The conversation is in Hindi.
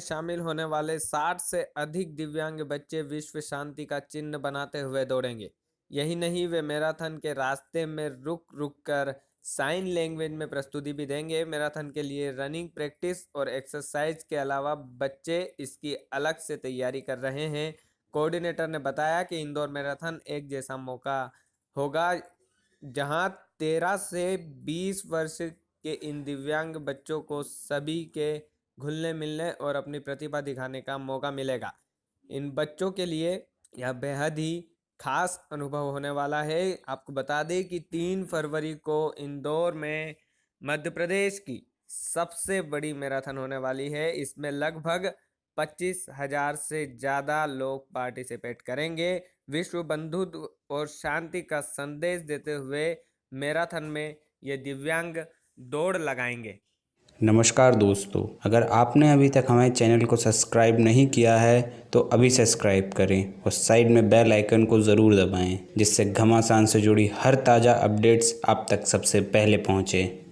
शामिल होने वाले 60 से अधिक दिव्यांग बच्चे विश्व शांति का चिन्ह बनाते हुए दौड़ेंगे। यही नहीं, वे मैराथन के रास्ते में रुक रुक कर साइन लैंग्वेज में प्रस्तुति भी देंगे। मैराथन के लिए रनिंग प्रैक्टिस और एक्सरसाइज के अलावा बच्चे इसकी अलग से तैयारी कर रहे हैं। कोऑर्डिनेटर ने बताया कि इंदौर मैराथन एक जैसा मौका होगा, जहाँ 13 से 20 वर्ष के इन दिव्यांग बच्चों को सभी के घुलने मिलने और अपनी प्रतिभा दिखाने का मौका मिलेगा। इन बच्चों के लिए यह बेहद ही खास अनुभव होने वाला है। आपको बता दें कि तीन फरवरी को इंदौर में मध्य प्रदेश की सबसे बड़ी मैराथन होने वाली है। इसमें लगभग पच्चीस हज़ार से ज़्यादा लोग पार्टिसिपेट करेंगे। विश्व बंधुत्व और शांति का संदेश देते हुए मैराथन में ये दिव्यांग दौड़ लगाएँगे। नमस्कार दोस्तों, अगर आपने अभी तक हमारे चैनल को सब्सक्राइब नहीं किया है तो अभी सब्सक्राइब करें और साइड में बेल आइकन को ज़रूर दबाएँ, जिससे घमासान से जुड़ी हर ताज़ा अपडेट्स आप तक सबसे पहले पहुँचें।